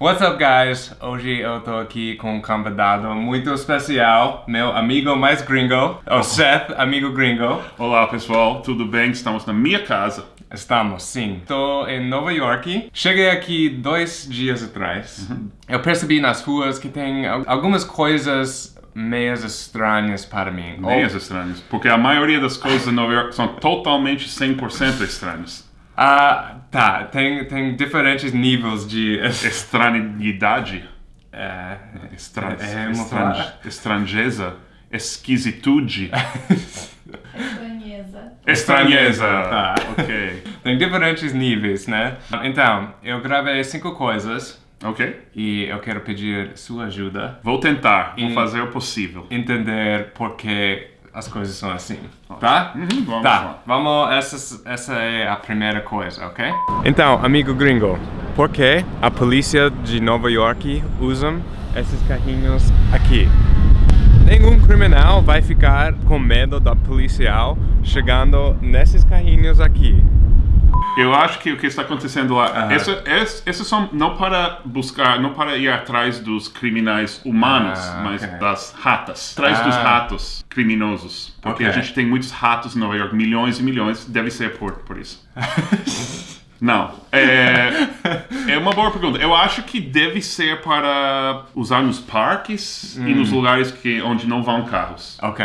What's up, guys? Hoje eu tô aqui com um convidado muito especial, meu amigo mais gringo, o Seth, amigo gringo. Olá, pessoal, tudo bem? Estamos na minha casa. Estamos, sim. Estou em Nova York. Cheguei aqui dois dias atrás. Uhum. Eu percebi nas ruas que tem al- algumas coisas meias estranhas para mim. Meias Ou- estranhas. Porque a maioria das coisas em Nova York são totalmente 100% estranhas. Ah, tá. Tem, tem diferentes níveis de... Estranhidade, É, estran... é, é, estran... estranheza, esquisitude, Estranheza. estranheza. Tá. Ok. Tem diferentes níveis, né? Então, eu gravei cinco coisas Ok? e eu quero pedir sua ajuda Vou tentar, vou fazer o possível. entender por que as coisas são assim, tá? Uhum, vamos tá, lá. vamos, essa, essa é a primeira coisa, ok? Então, amigo gringo, por que a polícia de Nova York usa esses carrinhos aqui? Nenhum criminal vai ficar com medo da policial chegando nesses carrinhos aqui. Eu acho que o que está acontecendo lá, essa, essa, esses são não para buscar, não para ir atrás dos criminais humanos, Ah, mas ok. das ratas, atrás dos Ah. ratos criminosos, porque Ok. a gente tem muitos ratos em Nova York, milhões e milhões, deve ser por por isso. Não, é, é uma boa pergunta. Eu acho que deve ser para usar nos parques e Hum. nos lugares que onde não vão carros. Ok.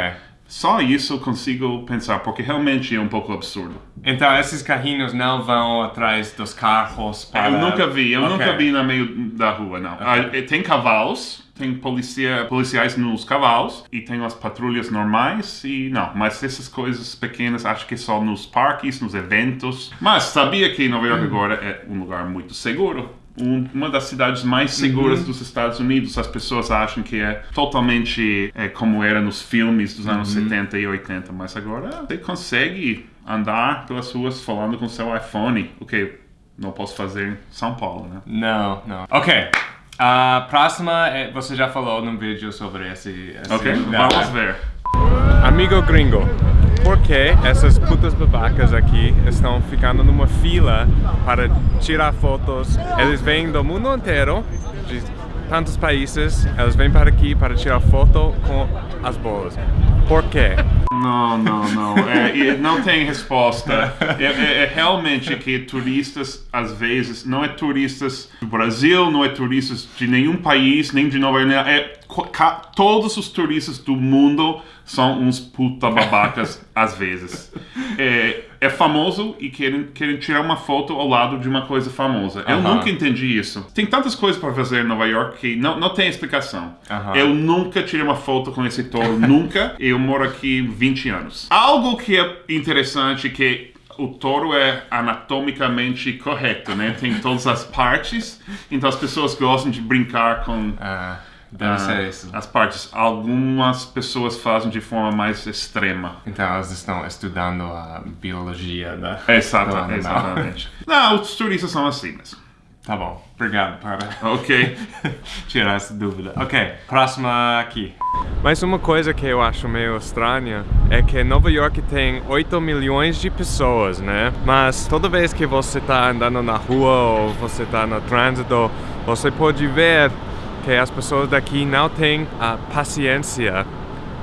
Só isso consigo pensar, porque realmente é um pouco absurdo. Então, esses carrinhos não vão atrás dos carros para... Eu nunca vi, eu Ok. nunca vi no meio da rua, não. Ah, eh, tem cavalos, tem policia, policiais nos cavalos e tem as patrulhas normais e não, mas essas coisas pequenas acho que só nos parques, nos eventos. Mas sabia que Nova York agora é um lugar muito seguro? Um- uma das cidades mais seguras dos Estados Unidos. As pessoas acham que é totalmente é, como era nos filmes dos anos 70 e 80, mas agora você consegue andar pelas ruas falando com seu iPhone, o que não posso fazer em São Paulo, né? Não, não. Ok. A próxima, é, você já falou num vídeo sobre esse... esse Ok, lugar. vamos ver. Amigo gringo, por que essas putas babacas aqui estão ficando numa fila para tirar fotos? Eles vêm do mundo inteiro, de tantos países, eles vêm para aqui para tirar foto com as bolas. Por quê? Não, não, não. É, não tem resposta. É, é- é realmente que turistas, às vezes, não é turistas do Brasil, não é turistas de nenhum país, nem de Nova York. É, todos os turistas do mundo são uns puta babacas, às vezes. É, é famoso e querem, querem tirar uma foto ao lado de uma coisa famosa. Eu Aham. nunca entendi isso. Tem tantas coisas para fazer em Nova York que não, não tem explicação. Aham. Eu nunca tirei uma foto com esse touro, nunca. Eu moro aqui 20 anos. Algo que é interessante que o touro é anatomicamente correto, né? Tem todas as partes, então as pessoas gostam de brincar com Ah, deve ah, ser isso. as partes. Algumas pessoas fazem de forma mais extrema. Então eles estão estudando a biologia da... Exata, animal. exatamente. Não, os turistas são assim mesmo. Tá bom, obrigado para Ok. tirar essa dúvida. Ok, próxima aqui. Mas uma coisa que eu acho meio estranha é que Nova York tem 8 milhões de pessoas, né? Mas toda vez que você tá andando na rua ou você tá no trânsito, você pode ver que as pessoas daqui não têm a paciência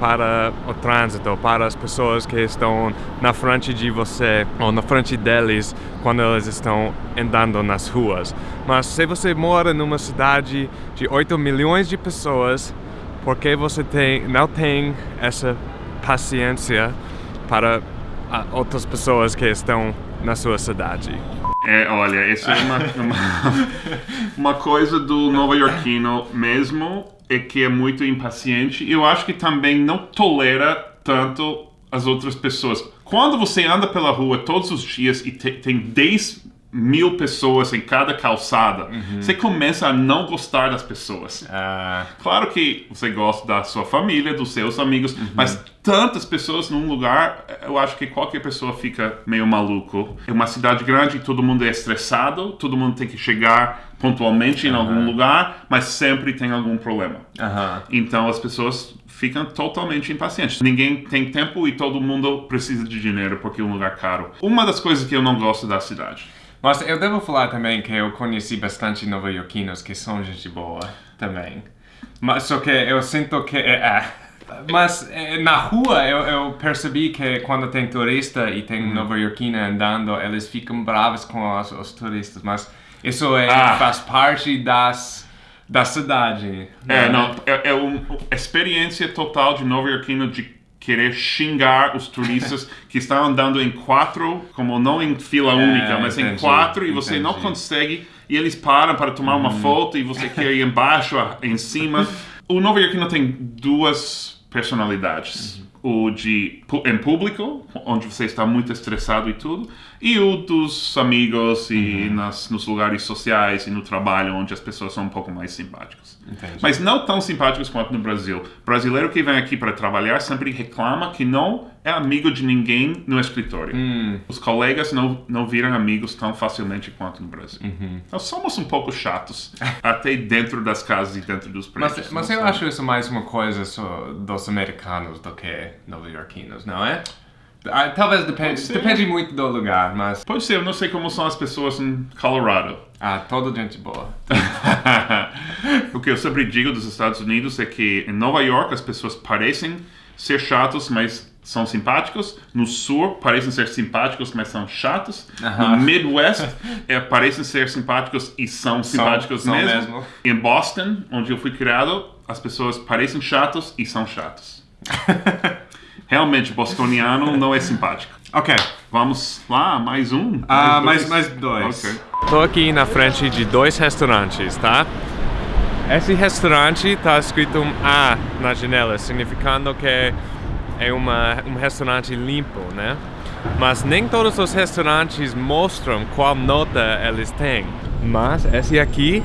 para o trânsito, para as pessoas que estão na frente de você ou na frente deles quando eles estão andando nas ruas. Mas se você mora numa cidade de 8 milhões de pessoas, por que você tem, não tem essa paciência para outras pessoas que estão na sua cidade? É, olha, isso é uma, uma, uma coisa do nova-iorquino mesmo, é que é muito impaciente. Eu acho que também não tolera tanto as outras pessoas. Quando você anda pela rua todos os dias e te- tem 10 mil pessoas em cada calçada, você começa a não gostar das pessoas. Ah, Claro que você gosta da sua família, dos seus amigos, mas tantas pessoas num lugar, eu acho que qualquer pessoa fica meio maluco. É uma cidade grande, todo mundo é estressado, todo mundo tem que chegar pontualmente em algum lugar, mas sempre tem algum problema. Então as pessoas ficam totalmente impacientes. Ninguém tem tempo e todo mundo precisa de dinheiro porque é um lugar caro. Uma das coisas que eu não gosto da cidade. Mas eu devo falar também que eu conheci bastante nova-iorquinos que são gente boa também. Mas só que eu sinto que... É, é. Mas é, na rua eu, eu, percebi que quando tem turista e tem uhum. nova-iorquina andando, eles ficam bravos com os, os turistas. Mas isso é, ah. faz parte das da cidade. É, né? não, é, é uma experiência total de nova-iorquino de querer xingar os turistas que estão andando em quatro, como não em fila é, única, mas entendi, em quatro, e você entendi. não consegue, e eles param para tomar uma uhum. foto, e você quer ir embaixo, em cima. O Nova Yorkino tem duas personalidades. Uhum o de em público, onde você está muito estressado e tudo, e o dos amigos e uhum. nas, nos lugares sociais e no trabalho, onde as pessoas são um pouco mais simpáticas. Entendi. Mas não tão simpáticos quanto no Brasil. brasileiro que vem aqui para trabalhar sempre reclama que não é amigo de ninguém no escritório. Hum. Os colegas não, não viram amigos tão facilmente quanto no Brasil. Uhum. Nós somos um pouco chatos, até dentro das casas e dentro dos prédios. Mas, mas eu sabe? acho isso mais uma coisa dos americanos do que nova-iorquinos, não é? Ah, talvez depende, depende muito do lugar, mas... Pode ser, eu não sei como são as pessoas em Colorado. Ah, toda gente boa. o que eu sempre digo dos Estados Unidos é que em Nova York as pessoas parecem ser chatos, mas são simpáticos. No Sul parecem ser simpáticos, mas são chatos. Uh -huh. No Midwest é, parecem ser simpáticos e são simpáticos são, mesmo. São mesmo. Em Boston, onde eu fui criado, as pessoas parecem chatos e são chatos. Realmente, bostoniano não é simpático. Ok. Vamos lá, mais um? Ah, mais, mais, dois. Ok. Tô aqui na frente de dois restaurantes, tá? Esse restaurante tá escrito um A na janela, significando que é uma, um restaurante limpo, né? Mas nem todos os restaurantes mostram qual nota eles têm. Mas esse aqui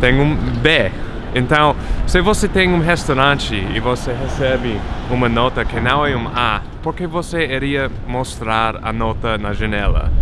tem um B. Então, se você tem um restaurante e você recebe uma nota que não é um A, por que você iria mostrar a nota na janela?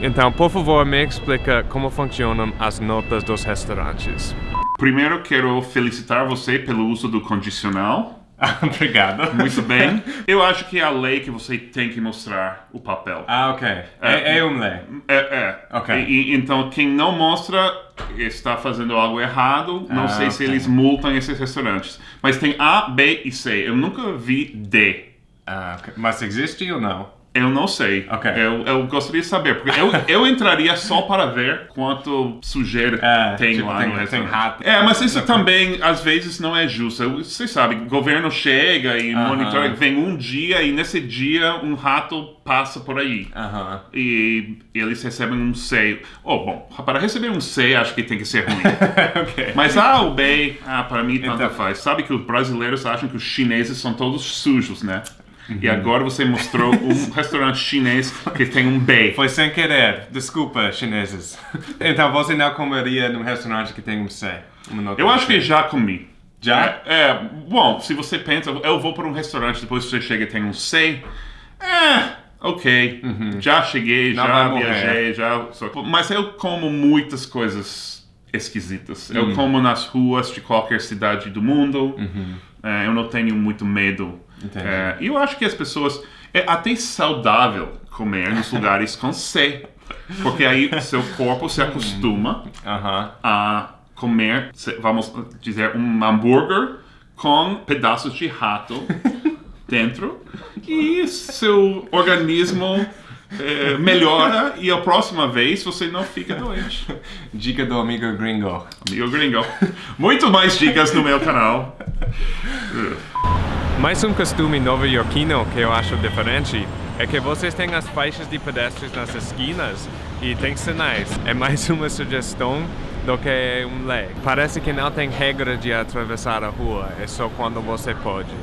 Então, por favor, me explica como funcionam as notas dos restaurantes. Primeiro, quero felicitar você pelo uso do condicional. Obrigado. Muito bem. Eu acho que é a lei que você tem que mostrar o papel. Ah, ok. É, é, é uma lei. É, é. Ok. E, então, quem não mostra está fazendo algo errado. Não ah, sei okay. se eles multam esses restaurantes. Mas tem A, B e C. Eu nunca vi D. Ah, okay. Mas existe ou não? Eu não sei. Okay. Eu, eu gostaria de saber, porque eu, eu entraria só para ver quanto sujeira é, tem tipo, lá tem, no restaurante. Tem rato. É, mas isso também, às vezes, não é justo. Você sabe, o governo chega e uh -huh. monitora, vem um dia e nesse dia um rato passa por aí. Uh -huh. E eles recebem um seio. Oh, bom, para receber um seio acho que tem que ser ruim. okay. Mas ah, o bem, ah, para mim tanto então... faz. Sabe que os brasileiros acham que os chineses são todos sujos, né? Uhum. E agora você mostrou um restaurante chinês que tem um B. Foi sem querer. Desculpa, chineses. Então você não comeria num restaurante que tem um C? Eu acho que já comi. Já? É, é, bom, se você pensa, eu vou para um restaurante, depois você chega e tem um C. É, ok. Uhum. Já cheguei, não já viajei, já. Mas eu como muitas coisas esquisitas. Uhum. Eu como nas ruas de qualquer cidade do mundo. Uhum. É, eu não tenho muito medo é, e eu acho que as pessoas. É até saudável comer nos lugares com C. Porque aí seu corpo se acostuma uh -huh. a comer, vamos dizer, um hambúrguer com pedaços de rato dentro. E seu organismo é, melhora e a próxima vez você não fica doente. Dica do amigo gringo. Amigo gringo. Muito mais dicas no meu canal. Mais um costume nova-iorquino que eu acho diferente é que vocês têm as faixas de pedestres nas esquinas e tem sinais. É mais uma sugestão do que um lei. Parece que não tem regra de atravessar a rua, é só quando você pode.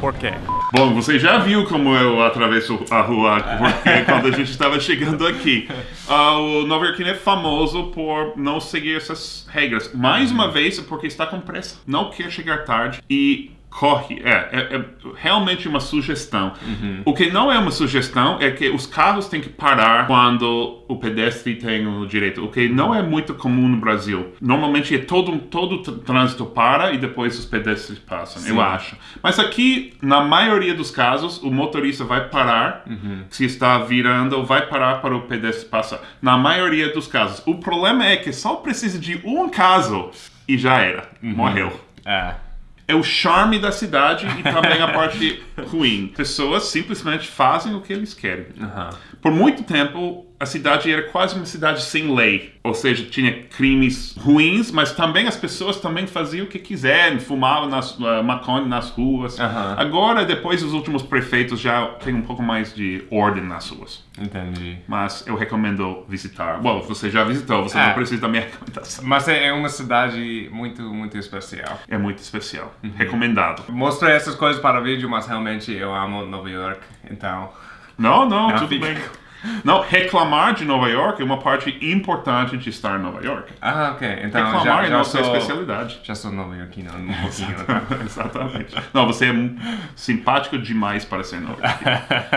Por quê? Bom, você já viu como eu atravesso a rua porque quando a gente estava chegando aqui. Uh, o Nova Yorkino é famoso por não seguir essas regras. Mais uma vez, porque está com pressa, não quer chegar tarde e corre. É, é, é realmente uma sugestão. Uhum. O que não é uma sugestão é que os carros têm que parar quando o pedestre tem o direito. O que não é muito comum no Brasil. Normalmente é todo, todo trânsito para e depois os pedestres passam, eu acho. Mas aqui, na maioria dos casos, o motorista vai parar, Uhum. se está virando, vai parar para o pedestre passar. Na maioria dos casos. O problema é que só precisa de um caso e já era. Uhum. Morreu É. é o charme da cidade e também a parte ruim. Pessoas simplesmente fazem o que eles querem. Aham. Por muito tempo, a cidade era quase uma cidade sem lei. Ou seja, tinha crimes ruins, mas também as pessoas também faziam o que quiserem, fumavam nas, uh, maconha nas ruas. Aham. Agora, depois dos últimos prefeitos, já tem um pouco mais de ordem nas ruas. Entendi. Mas eu recomendo visitar. Bom, você já visitou, você É. não precisa da minha recomendação. Mas é é uma cidade muito, muito especial. É muito especial. Recomendado. Mostrei essas coisas para vídeo, mas realmente eu amo Nova York, então... Não, não, Não, tudo bem. Não, reclamar de Nova York é uma parte importante de estar em Nova York. Ah, ok. Então reclamar já, é já nossa sou... especialidade. Já sou nova iorquino um pouquinho, tá? Exatamente. Não, você é simpático demais para ser nova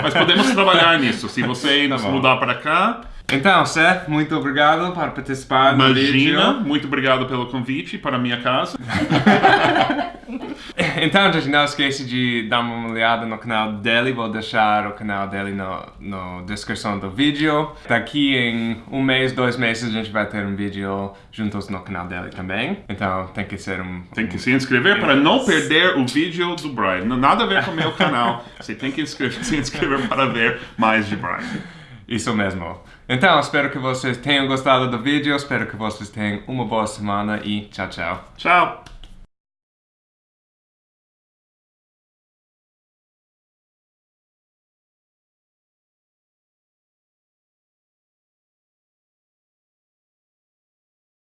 Mas podemos trabalhar nisso. Se você Tá mudar para cá, Então, Seth, muito obrigado por participar imagina. vídeo. Muito obrigado pelo convite para minha casa. Então, gente, não esqueça de dar uma olhada no canal dele. Vou deixar o canal dele no, no descrição do vídeo. Daqui em um mês, dois meses, a gente vai ter um vídeo juntos no canal dele também. Então, tem que ser um... Tem que se inscrever para não perder o vídeo do Brian. Nada a ver com o meu canal. Você tem que se inscrever para ver mais de Brian. Isso mesmo. Então, espero que vocês tenham gostado do vídeo. Espero que vocês tenham uma boa semana e tchau, tchau. Tchau!